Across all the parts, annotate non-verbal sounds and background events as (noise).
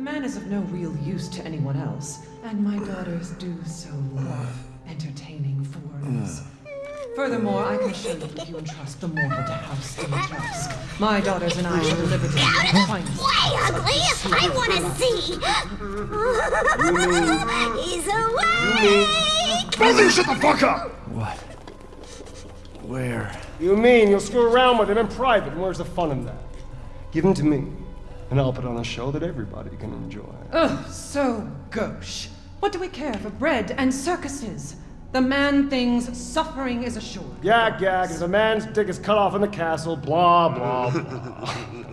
The man is of no real use to anyone else, and my daughters do so love entertaining foreigners. Furthermore, I can assure you if you entrust the mortal to House Dimitrescu, my daughters and I shall deliver to you the finest. Way ugly! I wanna see! (laughs) He's awake! Both you shut the fuck up! What? Where? You mean you'll screw around with him in private, and where's the fun in that? Give him to me, and I'll put on a show that everybody can enjoy. Ugh, so gauche. What do we care for bread and circuses? The man thinks suffering is assured. Gag, gag, as a man's dick is cut off in the castle, blah, blah, blah. (laughs)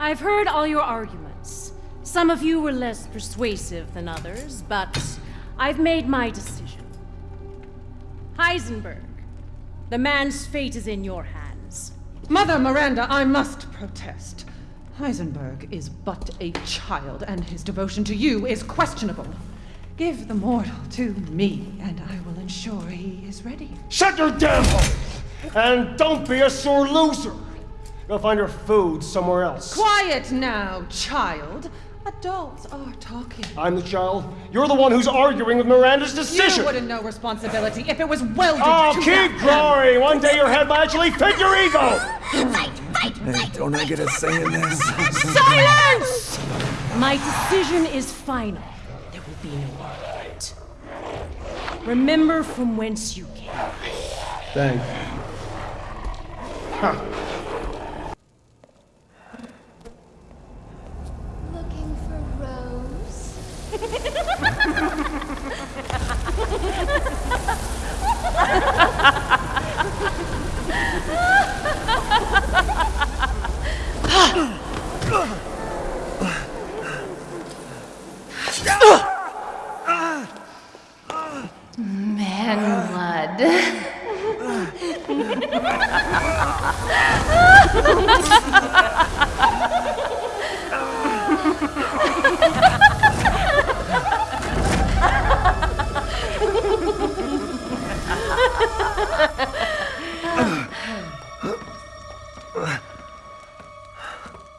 I've heard all your arguments. Some of you were less persuasive than others, but I've made my decision. Heisenberg, the man's fate is in your hands. Mother Miranda, I must protest. Heisenberg is but a child, and his devotion to you is questionable. Give the mortal to me, and I will ensure he is ready. Shut your damn hole! And don't be a sore loser! Go find your food somewhere else. Quiet now, child. Adults are talking. I'm the child. You're the one who's arguing with Miranda's decision. You wouldn't know responsibility if it was welded Oh, to keep that- growing! One day your head might actually fit your ego! Fight, fight, Hey, fight! don't I get a say in this? Silence! My decision is final. There will be no argument. Remember from whence you came. Thank you. Looking for Rose? Man blood.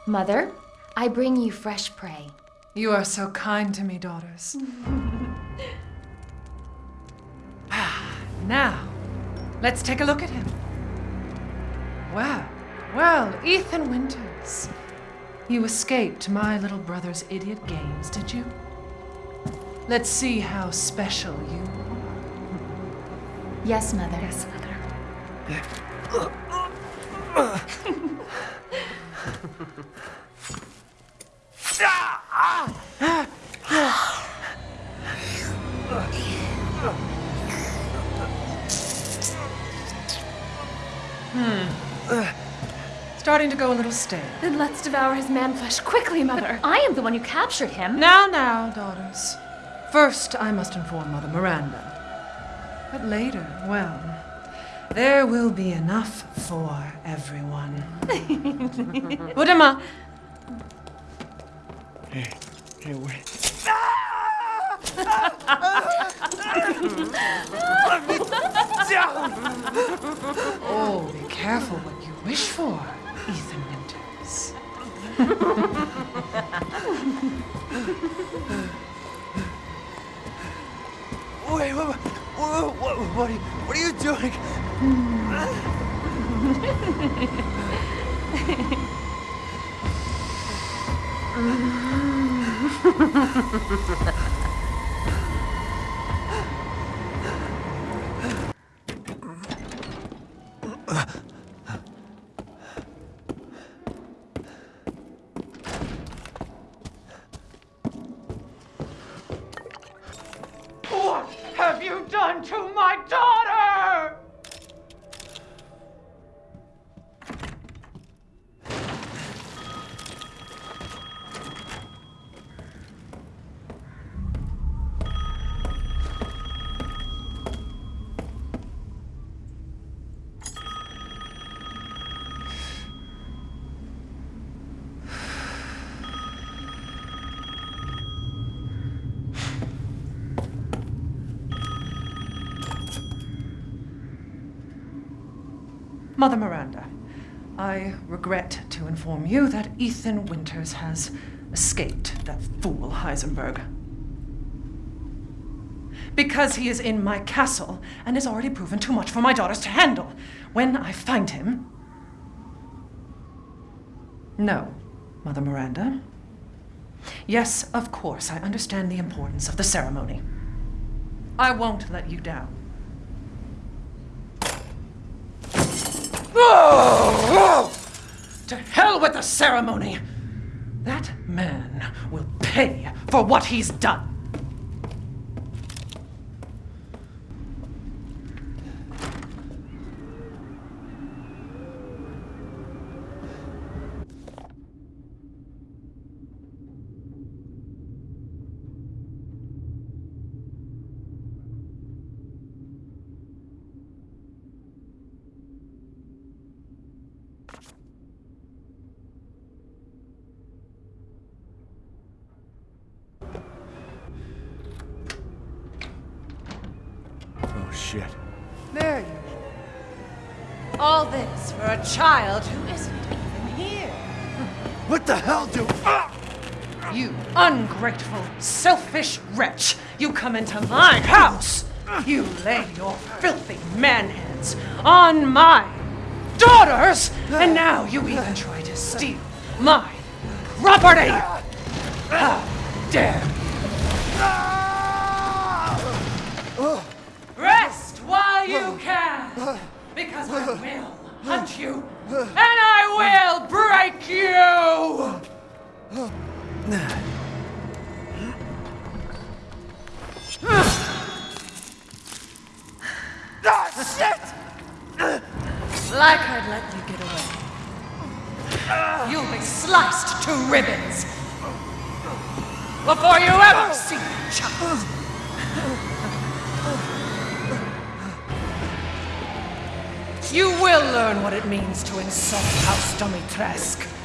Mother, I bring you fresh prey. You are so kind to me, daughters. Ah, now, let's take a look at him. Well, well, Ethan Winters. You escaped my little brother's idiot games, did you? Let's see how special you are. Yes, Mother. Yes, Mother. Ah! Starting to go a little stale. Then let's devour his man flesh quickly, Mother. I am the one who captured him. Now, now, daughters. First, I must inform Mother Miranda. But later, well, there will be enough for everyone. (laughs) Budama, Hey, wait. (laughs) oh, be careful what you wish for, Ethan Winters. Wait, what, what, what, what, are you, what are you doing? What (laughs) Mother Miranda, I regret to inform you that Ethan Winters has escaped that fool Heisenberg. Because he is in my castle and has already proven too much for my daughters to handle. When I find him. No, Mother Miranda. Yes, of course, I understand the importance of the ceremony. I won't let you down. To hell with the ceremony! That man will pay for what he's done. Oh shit. All this for a child who isn't even here. What the hell do? Ah! You ungrateful, selfish wretch! You come into my house! You lay your filthy man hands on my daughters! And now you even try to steal my property! How dare Because I will hunt you! And I will break you! Ah, shit! Like I'd let you get away. You'll be sliced to ribbons before you ever see your child. You will learn what it means to insult House Dimitrescu. Where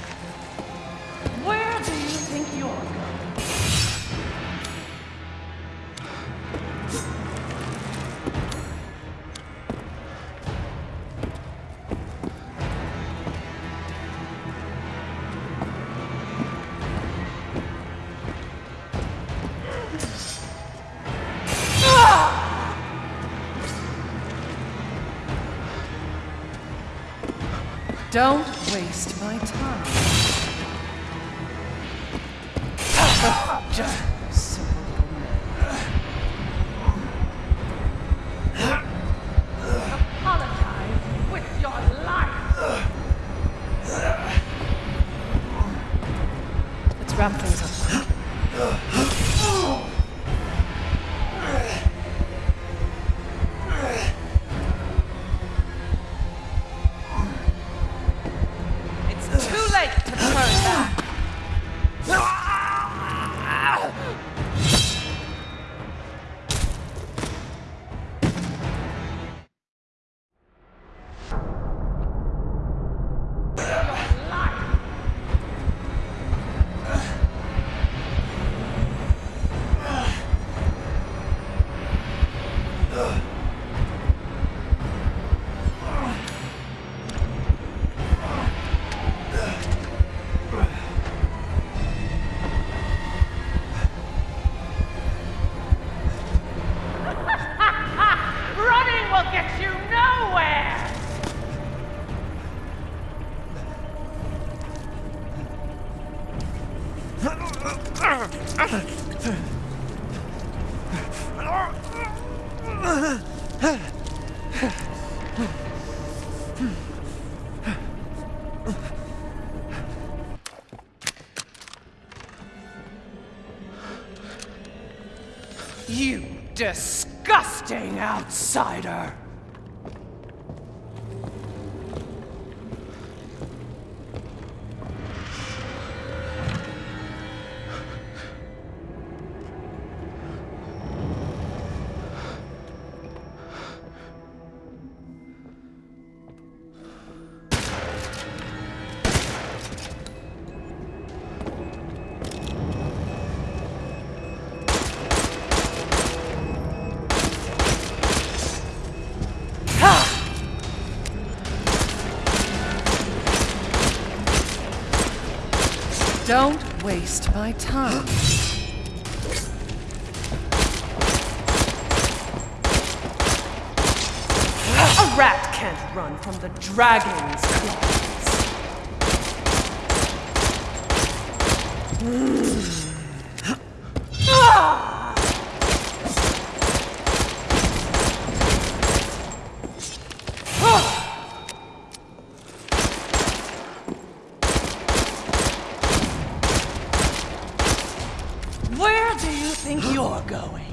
Don't waste my time. Just Apologize with your life. Let's wrap things up. Disgusting outsider! Don't waste my time. A rat can't run from the dragon's claws. you're going.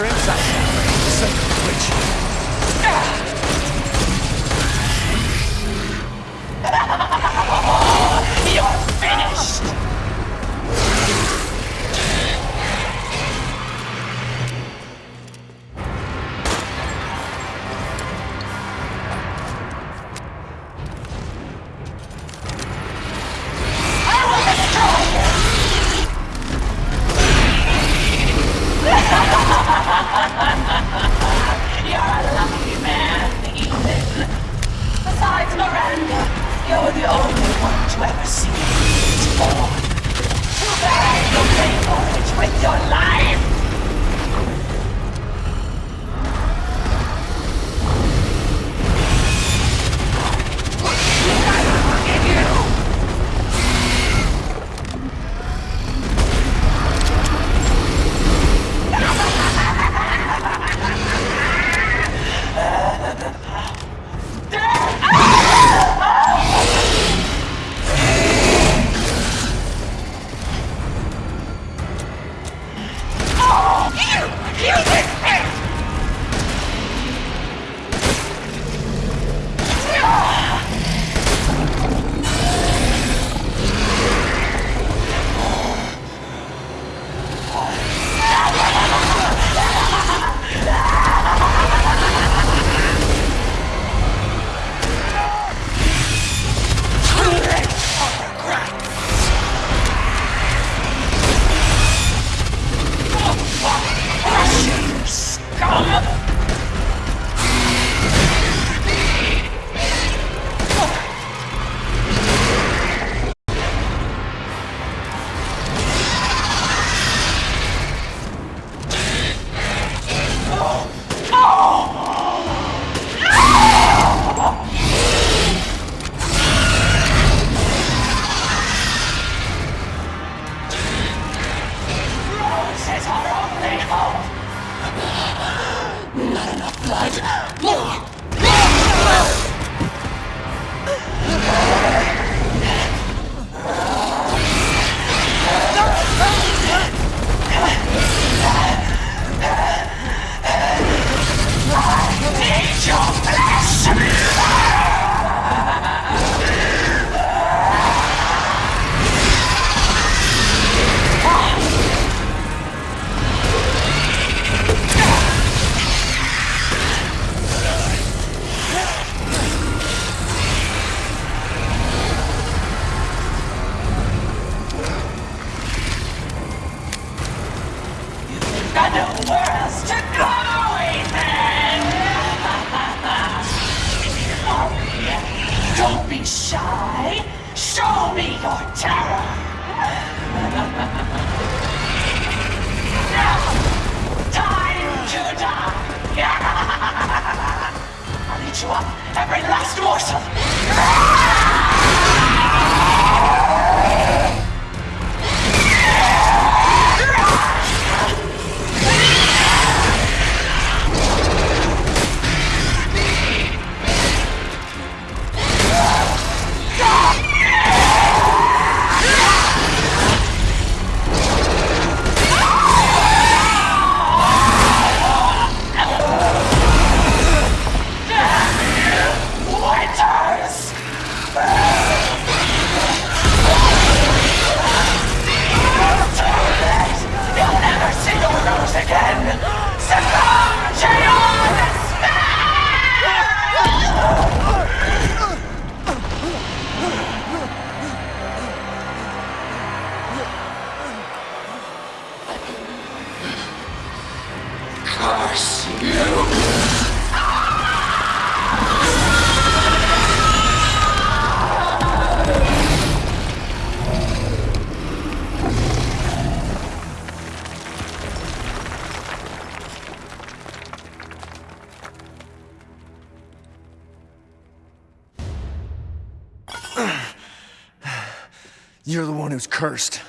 your insight. else to go, Don't be shy! Show me your terror! Time to die! (laughs) I'll eat you up, every last morsel! (laughs) You're the one who's cursed.